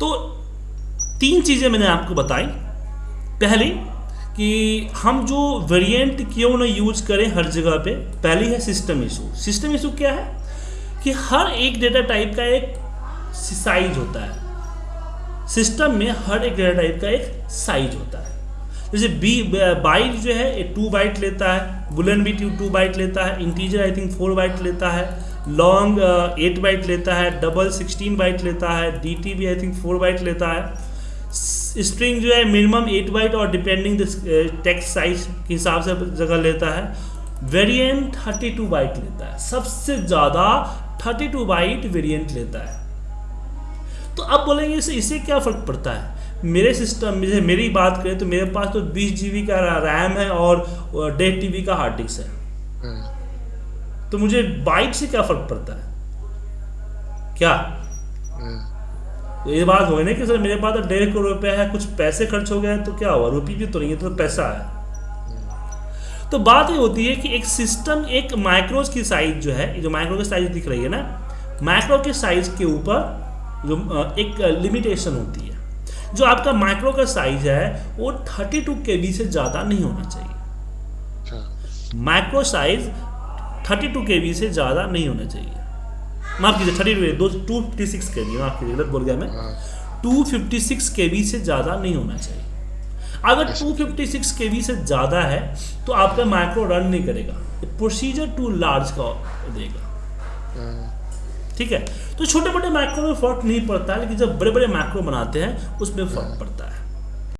तो तीन चीज़ें मैंने आपको बताई। पहली, कि हम जो वेरिएंट क्यों ना यूज़ करें हर जगह पे, पहली है सिस्टम इशू सिस्टम इशू क्या है? कि हर एक डेटा टाइप का एक साइज़ होता है। सिस्टम में हर एक डेटा टाइप का एक साइज़ होता है। जैसे बी बाइट जो है टू बाइट लेता है बुलन भी टू बाइट लेता है integer I think four byte लेता है। लॉन्ग एट बाइट लेता है डबल सिक्सटीन बाइट लेता है डी टी भी आई थिंक फोर बाइट लेता है। स्ट्रिंग जो है मिनिमम एट बाइट और डिपेंडिंग टेक्स्ट साइज़ के हिसाब से जगह लेता है। वेरिएंट थर्टी टू बाइट लेता है। सबसे ज़्यादा थर्टी टू बाइट वेरिएंट लेता है। तो अब बोलेंगे इसे इससे क्या फ़र्क पड़ता है? मेरे सिस्टम में मेरी बात करें तो मेरे पास तो बीस जी का रैम है और डेढ़ टी का हार्ड डिस्क है। तो मुझे बाइक से क्या फ़र्क पड़ता है? क्या? तो ये बात हो ना कि सर मेरे पास तो डेढ़ करोड़ रुपया है कुछ पैसे खर्च हो गए तो क्या हुआ? रुपये भी तो नहीं है तो पैसा है। तो बात ये होती है कि एक सिस्टम एक माइक्रोज की साइज़ जो है जो माइक्रो की साइज़ दिख रही है ना माइक्रो के साइज़ के ऊपर जो एक लिमिटेशन होती है। जो आपका माइक्रो का साइज़ है वो 32 टू से ज़्यादा नहीं होना चाहिए। माइक्रो साइज़ 32 टू के से ज़्यादा नहीं होना चाहिए। माफ़ कीजिए थर्टी टू दो two fifty six K B माफ़ कीजिए गलत बोल गया मैं। Two fifty six K B से ज़्यादा नहीं होना चाहिए। अगर two fifty six K B से ज़्यादा है तो आपका माइक्रो रन नहीं करेगा। प्रोसीजर टू लार्ज का देगा। ठीक है? तो छोटे मोटे माइक्रो में फ़र्क नहीं पड़ता है लेकिन जब बड़े बड़े माइक्रो बनाते हैं उसमें फ़र्क पड़ता है।